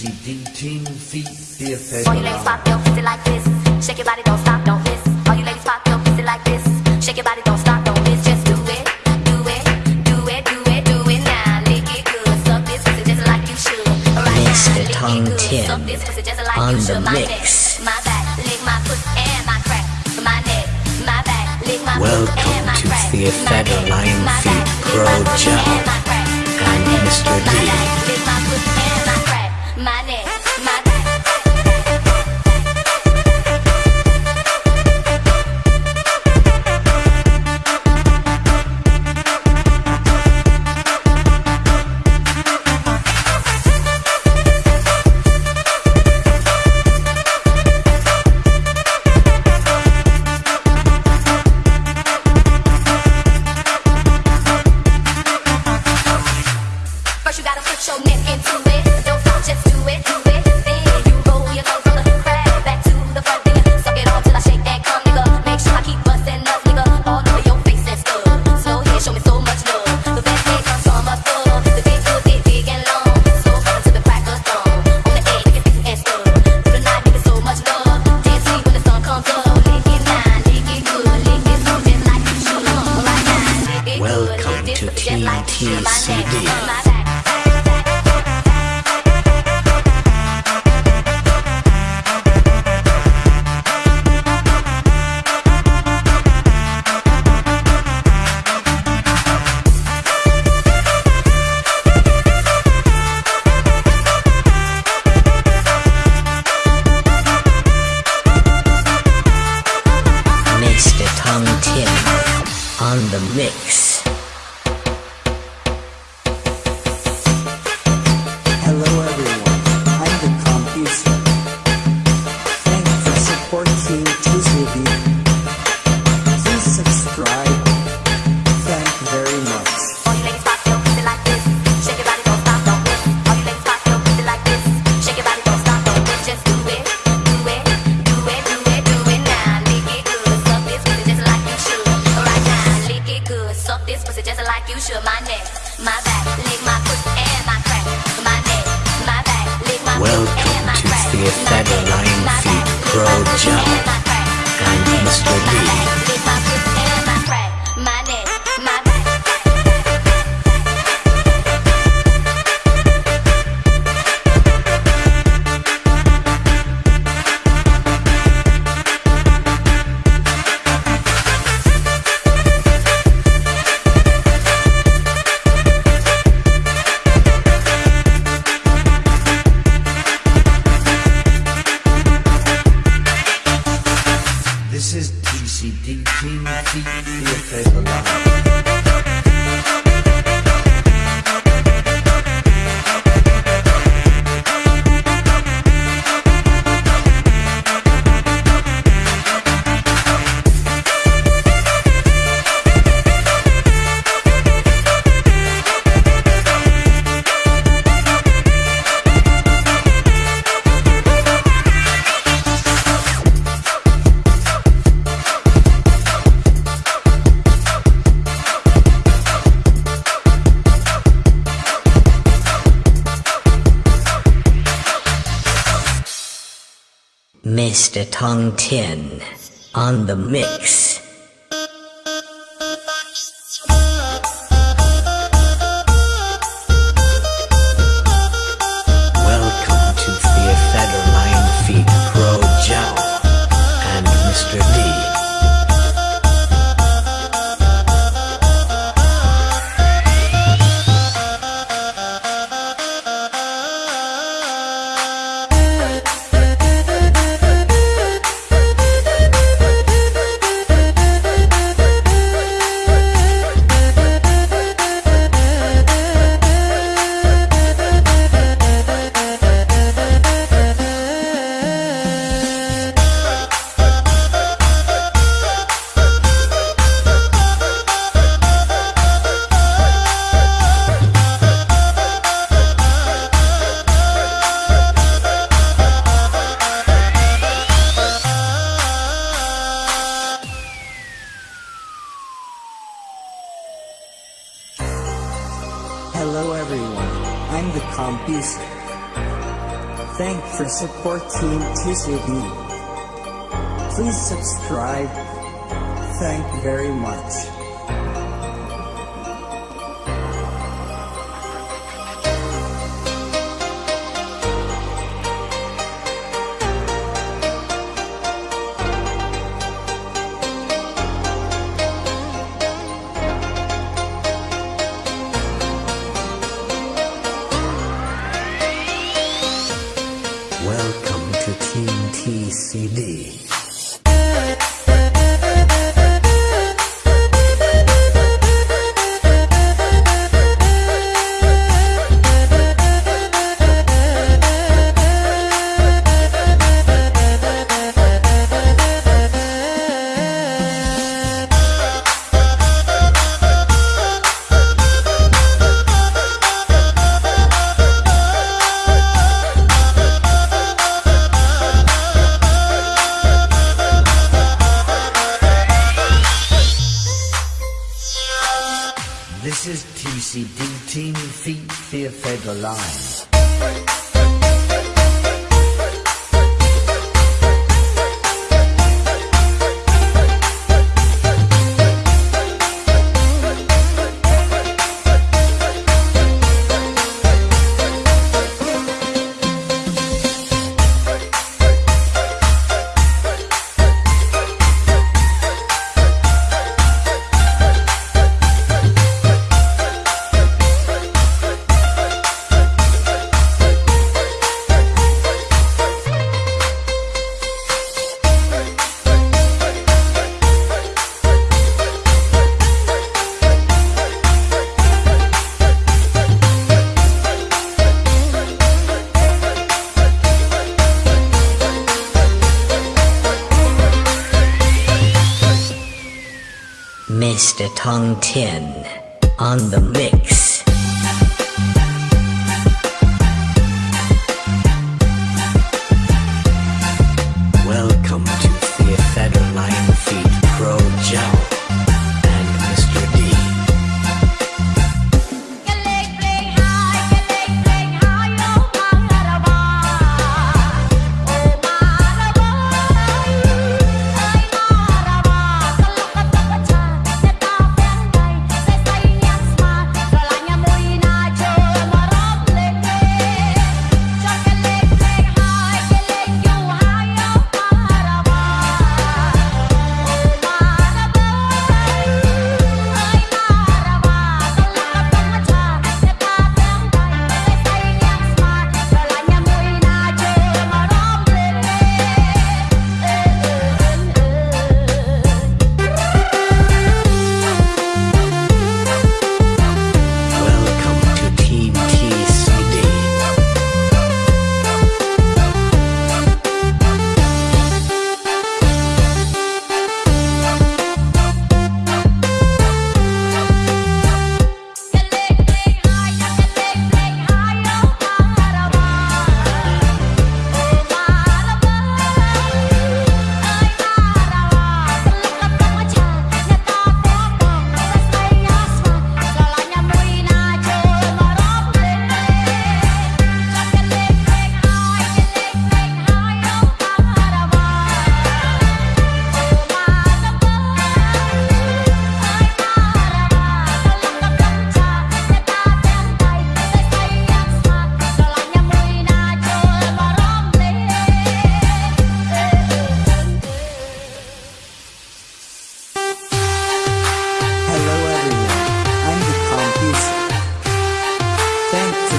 18 feet, dear All you ladies pop your pussy like this. Shake your body, don't stop, don't miss. All you ladies pop your pussy like this. Shake your body, don't stop, don't miss. Just do it, do it, do it, do it, do it now. Lick it good, suck this pussy just like you should. Right Mr. now, Tom lick it good, suck this pussy just like on you should. My mix. neck, my back, lick my pussy and my crack. My neck, my back, lick my Welcome pussy and my crack. Welcome to Theater Lion Feet Pro Job. I'm Mr. D. Mr. Tong Tin on the mix. Hello everyone, I'm the Compis. Thank for supporting TCB. Please subscribe. Thank very much. Ken on the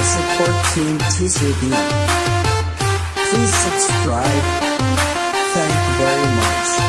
support Team TCB. Please subscribe. Thank you very much.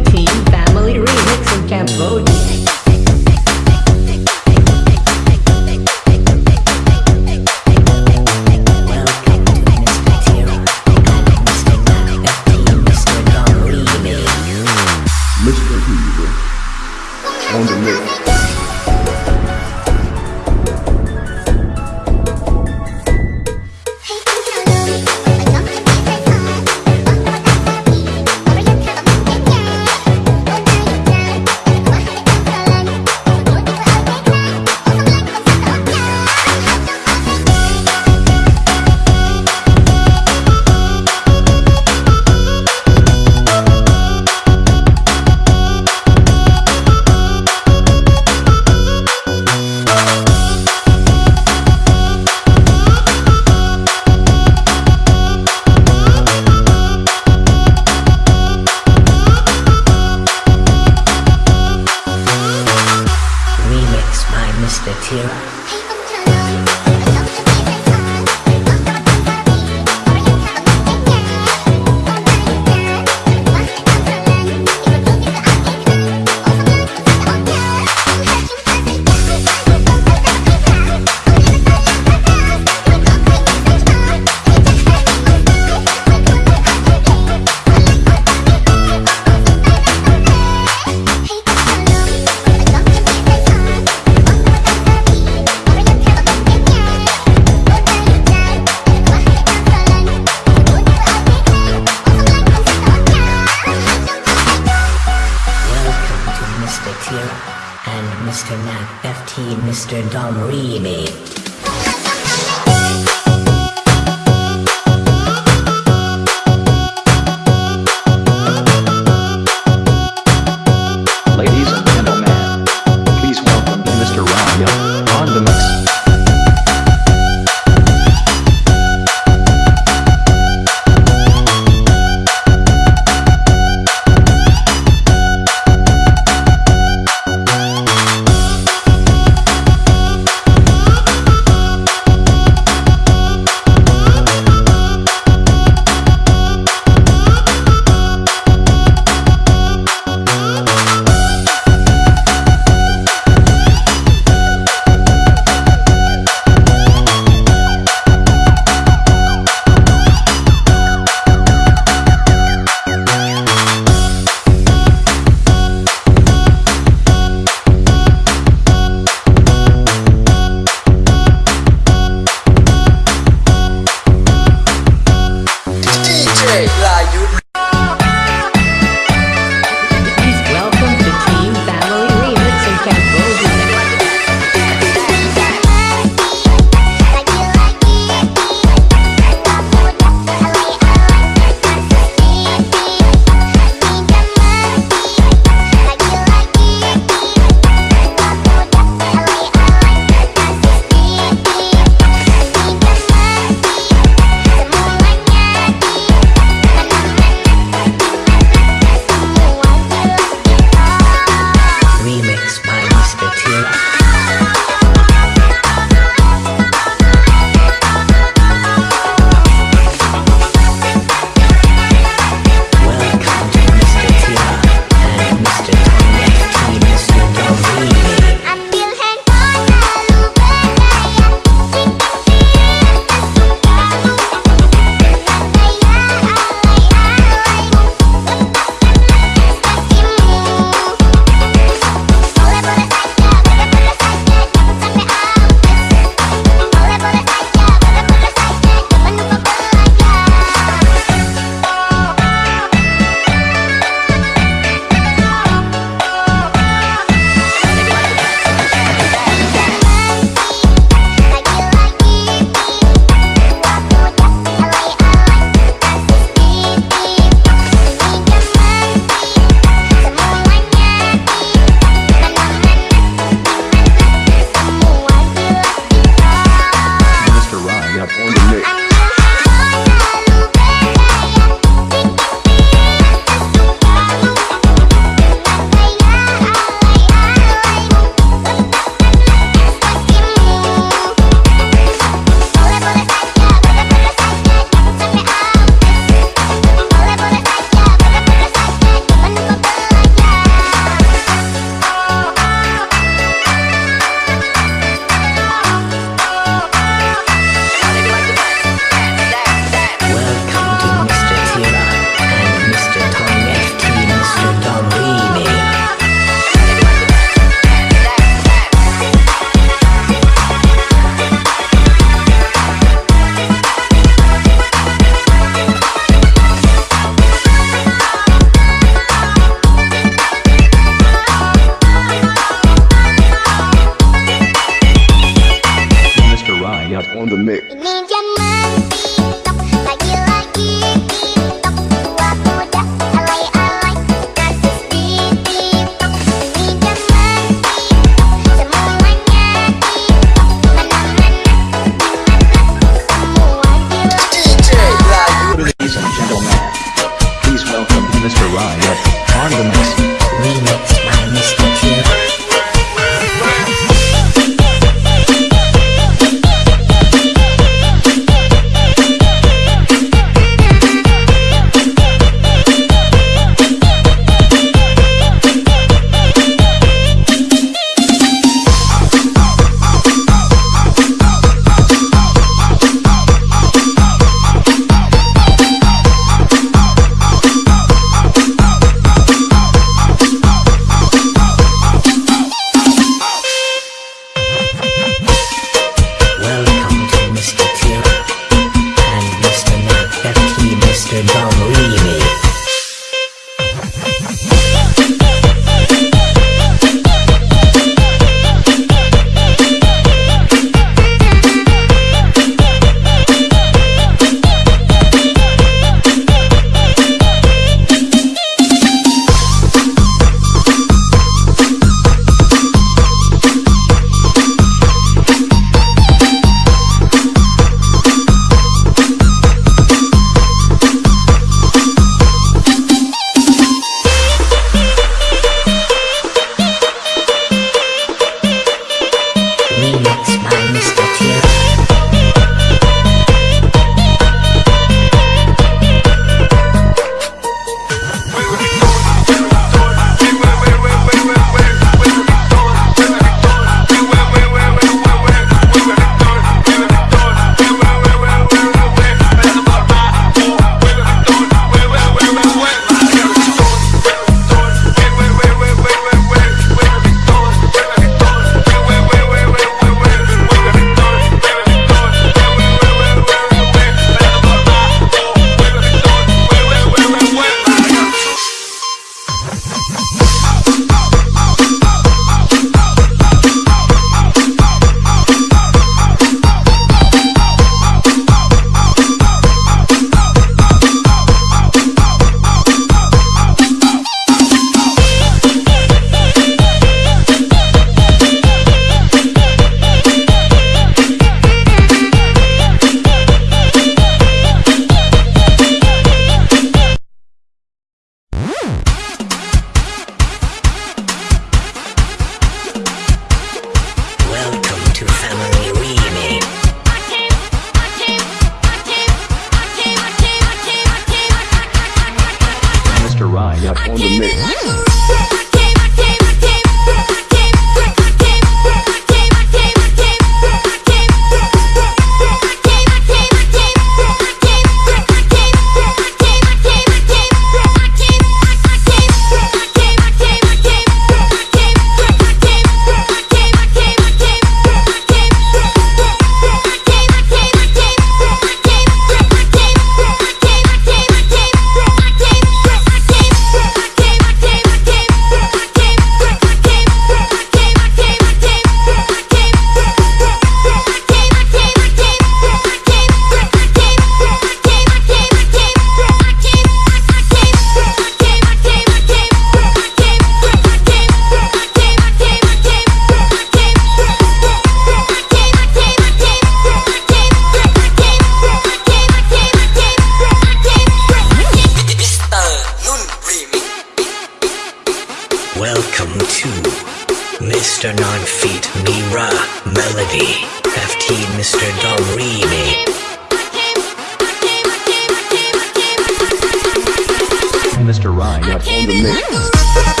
rhyme up on the mix.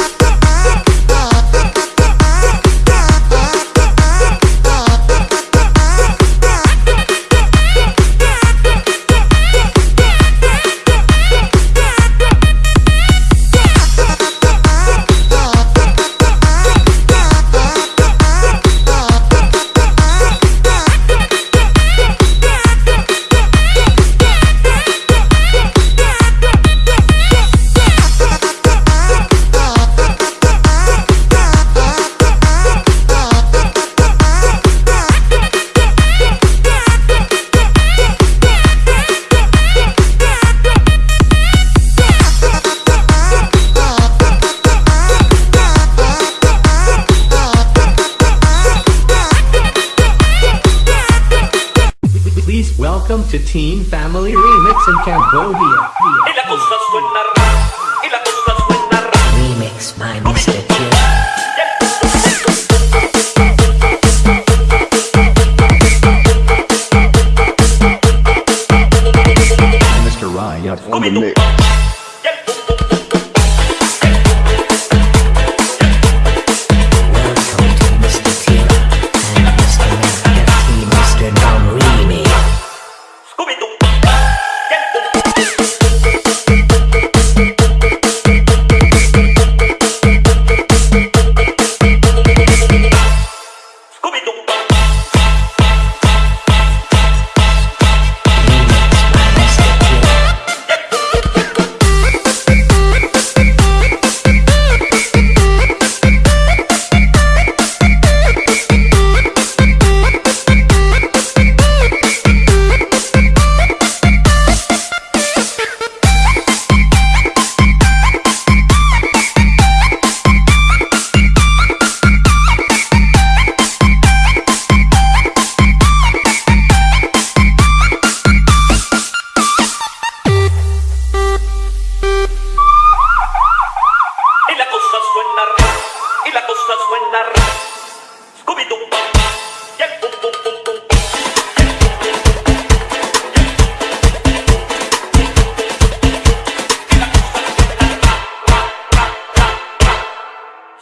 welcome to Teen Family Remix in Cambodia.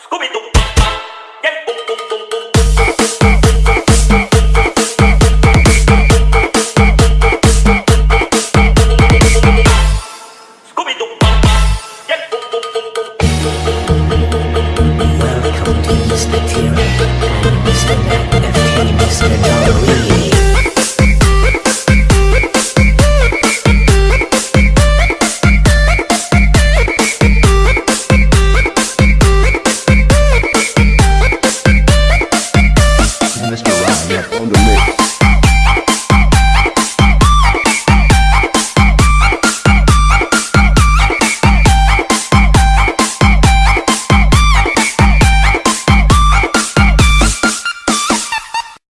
Kau.